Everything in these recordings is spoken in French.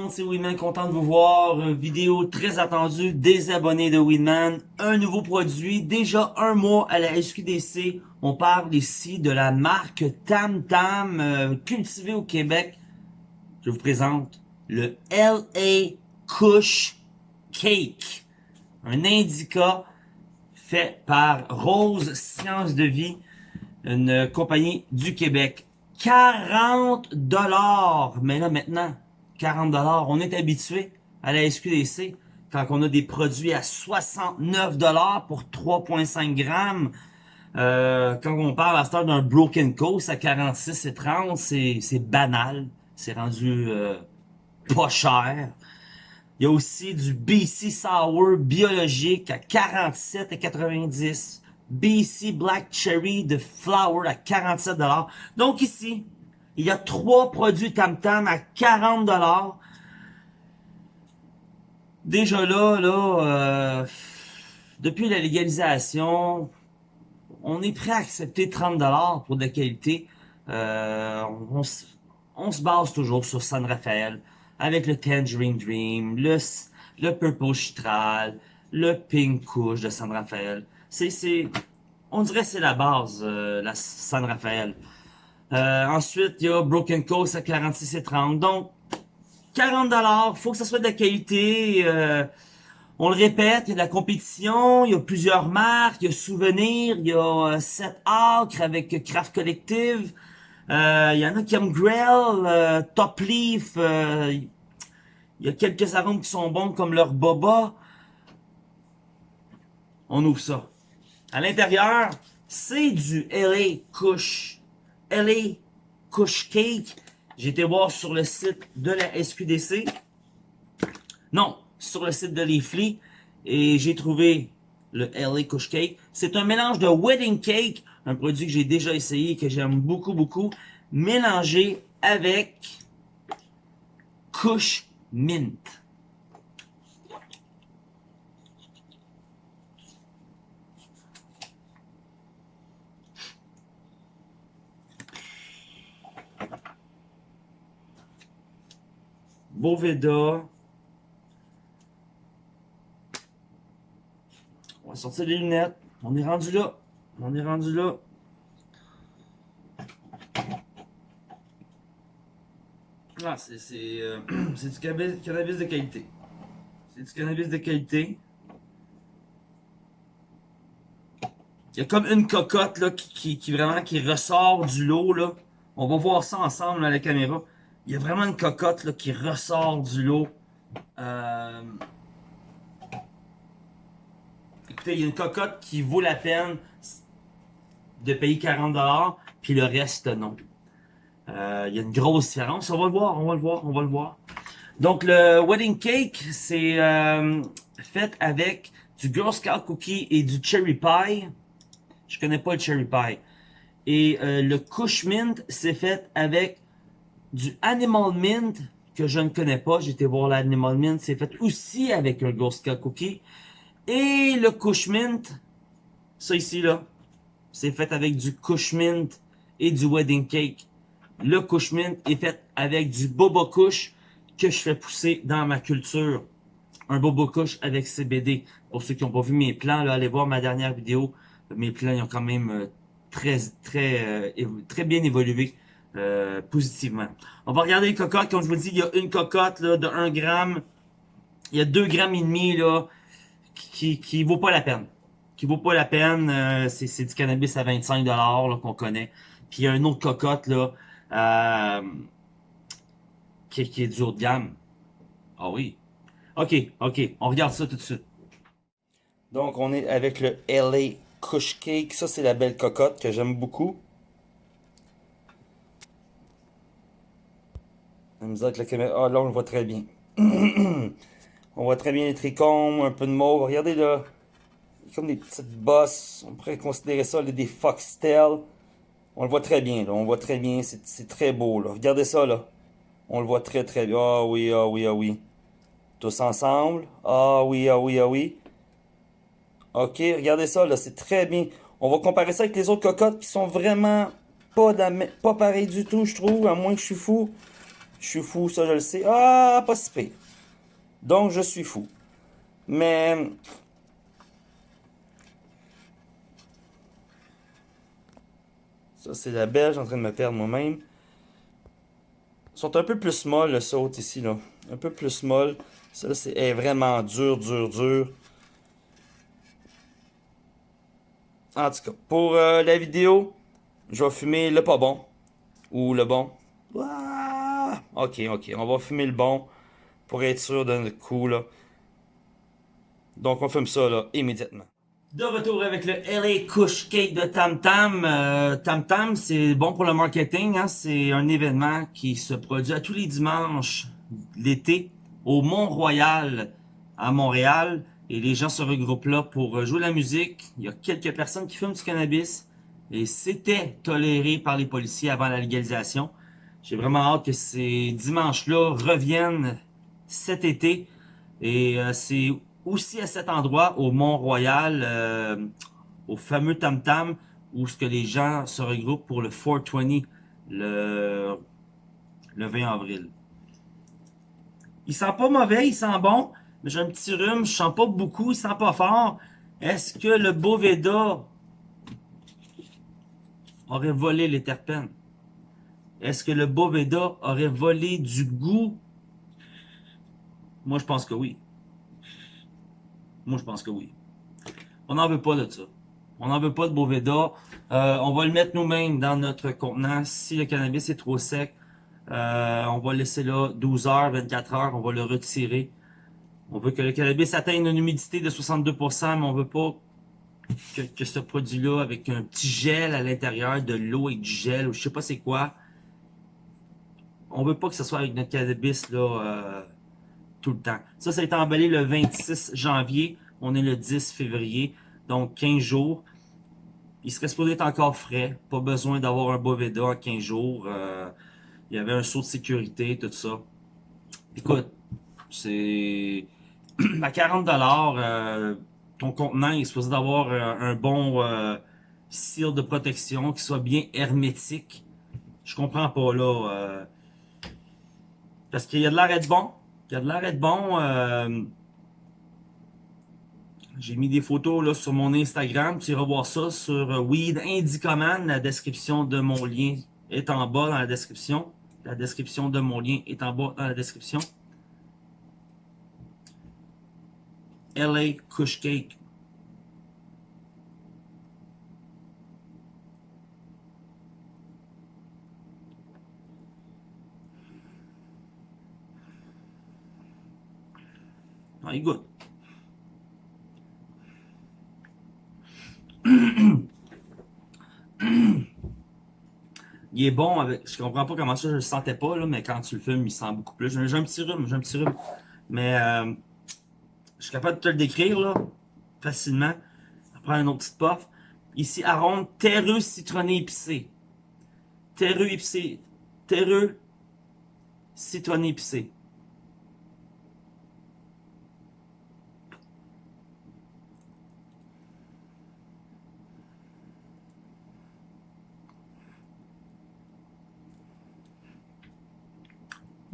monde, c'est Winman, content de vous voir. Une vidéo très attendue des abonnés de Winman. Un nouveau produit, déjà un mois à la SQDC. On parle ici de la marque Tam Tam, euh, cultivée au Québec. Je vous présente le LA Kush Cake. Un indica fait par Rose Science de Vie, une compagnie du Québec. 40 dollars. Mais là, maintenant, 40 dollars. On est habitué à la SQDC quand on a des produits à 69 dollars pour 3,5 grammes. Euh, quand on parle à ce d'un Broken Coast à 46 et 30, c'est banal. C'est rendu euh, pas cher. Il y a aussi du BC Sour biologique à 47 et 90. BC Black Cherry de Flower à 47 Donc ici, il y a trois produits Tam Tam à 40 Déjà là, là, euh, depuis la légalisation, on est prêt à accepter 30 pour de la qualité. Euh, on, on, se base toujours sur San Rafael avec le Tangerine Dream, le, le Purple Chitral, le Pink Couche de San Rafael. C'est, on dirait c'est la base, euh, la San Rafael. Euh, ensuite, il y a Broken Coast à 46 et 30. Donc, 40 dollars, faut que ça soit de la qualité. Euh, on le répète, il y a de la compétition, il y a plusieurs marques, il y a Souvenir, il y a Set Acre avec Craft Collective. il y en a qui aiment Grell, Top Leaf. il y a quelques arômes qui sont bons comme leur Boba. On ouvre ça. À l'intérieur, c'est du LA Kush. LA Kush Cake. J'ai été voir sur le site de la SQDC. Non, sur le site de Leafly. Et j'ai trouvé le LA Kush Cake. C'est un mélange de wedding cake, un produit que j'ai déjà essayé et que j'aime beaucoup, beaucoup, mélangé avec Kush Mint. Boveda. On va sortir les lunettes. On est rendu là. On est rendu là. Ah, c'est euh, du cannabis, de qualité. C'est du cannabis de qualité. Il y a comme une cocotte là, qui, qui, vraiment qui ressort du lot. Là. On va voir ça ensemble à la caméra. Il y a vraiment une cocotte là, qui ressort du lot. Euh, écoutez, il y a une cocotte qui vaut la peine de payer 40$, puis le reste, non. Euh, il y a une grosse différence. On va le voir, on va le voir, on va le voir. Donc, le wedding cake, c'est euh, fait avec du Girl Scout cookie et du cherry pie. Je connais pas le cherry pie. Et le Kush Mint, c'est fait avec du Animal Mint que je ne connais pas. J'ai été voir l'Animal Mint. C'est fait aussi avec un Ghost Cookie. Et le Kush Mint, ça ici là, c'est fait avec du Kush Mint et du Wedding Cake. Le Kush Mint est fait avec du Boba Kush que je fais pousser dans ma culture. Un Boba Kush avec CBD. Pour ceux qui n'ont pas vu mes plans, là, allez voir ma dernière vidéo. Mes plans ils ont quand même euh, très, très, euh, très bien évolué. Euh, positivement. On va regarder les cocottes. Comme je vous dis, il y a une cocotte là, de 1 gramme. Il y a 2 grammes et demi là, qui, qui vaut pas la peine. Qui vaut pas la peine. Euh, c'est du cannabis à 25 dollars qu'on connaît. Puis il y a une autre cocotte là, euh, qui, qui est du haut de gamme. Ah oui. Ok, ok. On regarde ça tout de suite. Donc on est avec le LA Kush Cake. Ça c'est la belle cocotte que j'aime beaucoup. Ah, là, on le voit très bien. on voit très bien les trichomes, un peu de mauve. Regardez là. Comme des petites bosses. On pourrait considérer ça des foxtails. On le voit très bien, là. On voit très bien. C'est très beau, là. Regardez ça, là. On le voit très, très bien. Ah oui, ah oui, ah oui. Tous ensemble. Ah oui, ah oui, ah oui. Ok, regardez ça, là. C'est très bien. On va comparer ça avec les autres cocottes qui sont vraiment pas, pas pareilles du tout, je trouve. À moins que je suis fou. Je suis fou, ça je le sais. Ah, pas si pire. Donc je suis fou. Mais... Ça c'est la belge en train de me perdre moi-même. Ils sont un peu plus molles le saut ici là. Un peu plus molle. Ça c'est vraiment dur, dur, dur. En tout cas, pour euh, la vidéo, je vais fumer le pas bon. Ou le bon. Ok, ok. On va fumer le bon. Pour être sûr d'un coup, là. Donc, on fume ça, là, immédiatement. De retour avec le LA Kush Cake de Tam Tam. Euh, Tam Tam, c'est bon pour le marketing. Hein? C'est un événement qui se produit à tous les dimanches l'été au Mont-Royal à Montréal. Et les gens se regroupent là pour jouer la musique. Il y a quelques personnes qui fument du cannabis. Et c'était toléré par les policiers avant la légalisation. J'ai vraiment hâte que ces dimanches-là reviennent cet été. Et euh, c'est aussi à cet endroit, au Mont-Royal, euh, au fameux Tam Tam, où ce que les gens se regroupent pour le 420 le, le 20 avril. Il sent pas mauvais, il sent bon, mais j'ai un petit rhume, je sens pas beaucoup, il sent pas fort. Est-ce que le Boveda aurait volé les terpènes? Est-ce que le Boveda aurait volé du goût? Moi, je pense que oui. Moi, je pense que oui. On n'en veut pas de ça. On n'en veut pas de Boveda. Euh, on va le mettre nous-mêmes dans notre contenant. Si le cannabis est trop sec, euh, on va le laisser là 12 heures, 24 heures. On va le retirer. On veut que le cannabis atteigne une humidité de 62%, mais on veut pas que, ce produit-là, avec un petit gel à l'intérieur, de l'eau et du gel, ou je sais pas c'est quoi, on veut pas que ce soit avec notre cannabis là euh, tout le temps. Ça, ça a été emballé le 26 janvier. On est le 10 février. Donc, 15 jours. Il serait supposé être encore frais. Pas besoin d'avoir un Boveda en 15 jours. Euh, il y avait un saut de sécurité, tout ça. Écoute, c'est... à 40$, euh, ton contenant est supposé d'avoir un bon cire de protection qui soit bien hermétique. Je comprends pas, là... Parce qu'il y a de l'air d'être bon. Il y a de l'air d'être bon. Euh, j'ai mis des photos là sur mon Instagram. Tu iras voir ça sur euh, Weed Indicoman. La description de mon lien est en bas dans la description. La description de mon lien est en bas dans la description. LA Kush Cake. Ah, il est bon avec. Je comprends pas comment ça, je le sentais pas, là, mais quand tu le fumes, il sent beaucoup plus. J'ai un petit rhume, j'ai un petit rhume. Mais euh, je suis capable de te le décrire là, facilement. Après un autre petit puff. Ici, arôme terreux citronné épicé. Terreux épicé. Terreux citronné épicé.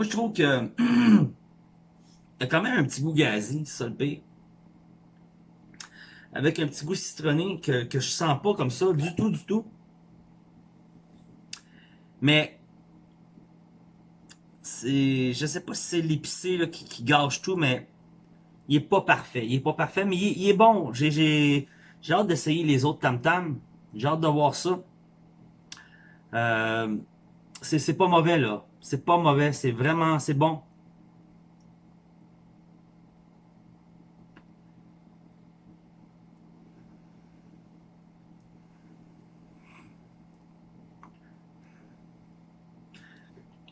Moi, je trouve que il y a quand même un petit goût gazi, ça. Avec un petit goût citronné que, que je sens pas comme ça, du tout, du tout. Mais c'est, je sais pas si c'est l'épicé qui, qui, gâche tout, mais il est pas parfait. Il est pas parfait, mais il, est bon. J'ai hâte d'essayer les autres tam tam. J'ai hâte de voir ça. Euh, c'est pas mauvais là. C'est pas mauvais, c'est vraiment, c'est bon.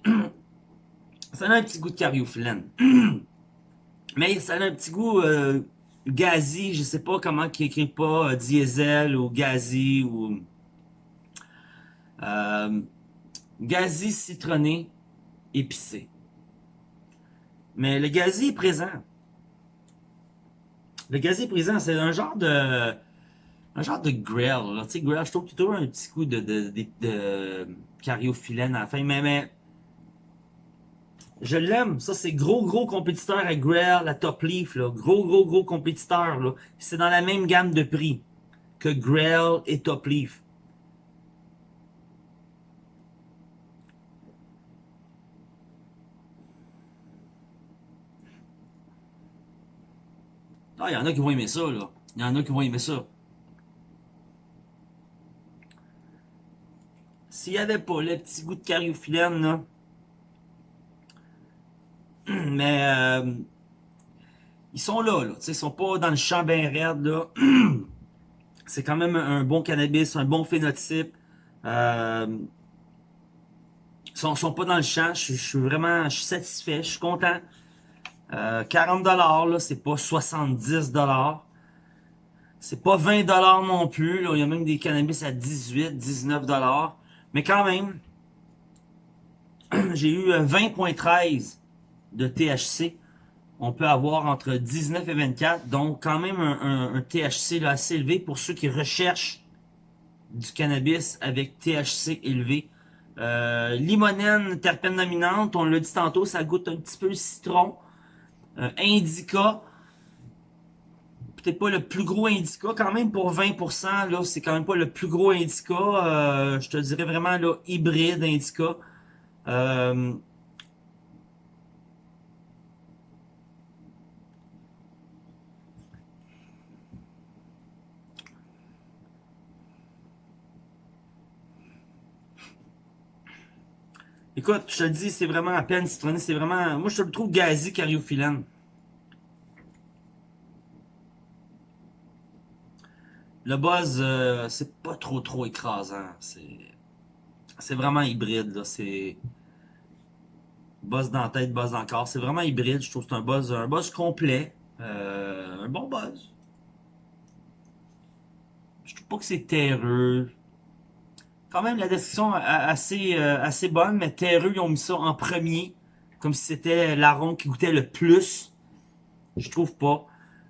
ça a un petit goût de cariophyllène. Mais ça a un petit goût euh, gazi, je sais pas comment qui écrit pas, euh, diesel ou gazi ou... Euh, gazi citronné épicé. Mais le gazi est présent. Le gazi est présent, c'est un genre de un genre de grill. Tu sais, grill, je trouve plutôt un petit coup de, de, de, de cariophyllène à la fin, mais, mais Je l'aime. Ça, c'est gros, gros compétiteur à Grail, la Top Leaf. Là. Gros, gros, gros compétiteur. C'est dans la même gamme de prix que Grail et Top Leaf. Ah, il y en a qui vont aimer ça, là. Il y en a qui vont aimer ça. S'il n'y avait pas le petit goût de cariophyllène, là. Mais, euh, ils sont là, là. Ils sont pas dans le champ bien raide, là. C'est quand même un bon cannabis, un bon phénotype. Euh, ils sont, sont pas dans le champ. Je, je suis vraiment je suis satisfait, je suis content. Euh, 40$, là, c'est pas 70$. C'est pas 20$ non plus. Là. Il y a même des cannabis à 18, 19$. Mais quand même, j'ai eu 20.13 de THC. On peut avoir entre 19 et 24. Donc, quand même un THC là, assez élevé pour ceux qui recherchent du cannabis avec THC élevé. Euh, limonène, terpène dominante, on l'a dit tantôt, ça goûte un petit peu le citron. Euh, indica, peut-être pas le plus gros indica, quand même pour 20%, là, c'est quand même pas le plus gros indica. Euh, je te dirais vraiment là, hybride indica. Euh, Écoute, je te le dis, c'est vraiment à peine citronné, c'est vraiment... Moi, je le trouve gazi cariophyllène. Le buzz, euh, c'est pas trop trop écrasant. C'est c'est vraiment hybride, là. C'est buzz dans la tête, buzz dans le corps. C'est vraiment hybride. Je trouve que c'est un buzz, un buzz complet. Euh, un bon buzz. Je trouve pas que c'est terreux. Quand même, la description assez, euh, assez bonne, mais terreux, ils ont mis ça en premier. Comme si c'était l'arôme qui goûtait le plus. Je trouve pas.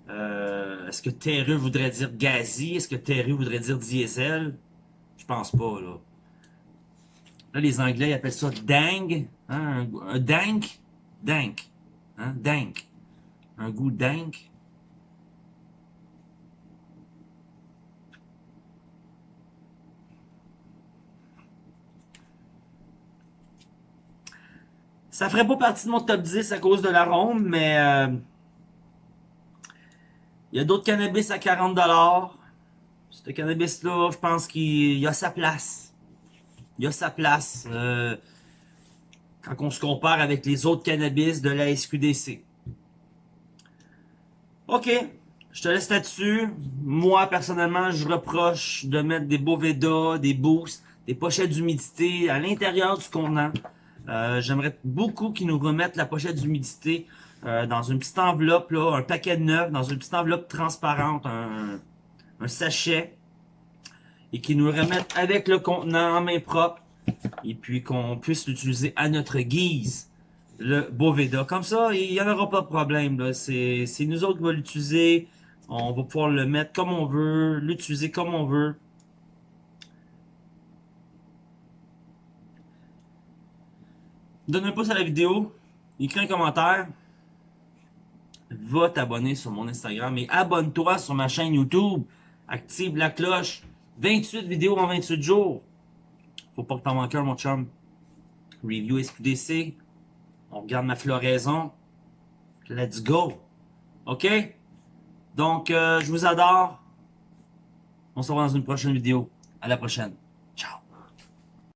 Euh, Est-ce que terreux voudrait dire gazi? Est-ce que terreux voudrait dire diesel? Je pense pas, là. Là, les Anglais ils appellent ça dang. Hein, un, un dank. Dank. Hein. Un goût dank. Ça ferait pas partie de mon top 10 à cause de l'arôme, mais euh, il y a d'autres cannabis à 40$. Ce cannabis-là, je pense qu'il a sa place. Il a sa place euh, quand on se compare avec les autres cannabis de la SQDC. Ok, je te laisse là-dessus. Moi, personnellement, je reproche de mettre des Boveda, des boosts, des pochettes d'humidité à l'intérieur du contenant. Euh, J'aimerais beaucoup qu'ils nous remettent la pochette d'humidité euh, dans une petite enveloppe, là, un paquet de neuf, dans une petite enveloppe transparente, un, sachet, et qu'ils nous remettent avec le contenant en main propre, et puis qu'on puisse l'utiliser à notre guise, le Boveda. Comme ça, il n'y en aura pas de problème. c'est nous autres qui va l'utiliser. On va pouvoir le mettre comme on veut, l'utiliser comme on veut. Donne un pouce à la vidéo, écris un commentaire, va t'abonner sur mon Instagram et abonne-toi sur ma chaîne YouTube. Active la cloche. 28 vidéos en 28 jours. Faut pas que t'en manques un, mon chum. Review SQDC. On regarde ma floraison. Let's go. OK? Donc, euh, je vous adore. On se revoit dans une prochaine vidéo. À la prochaine.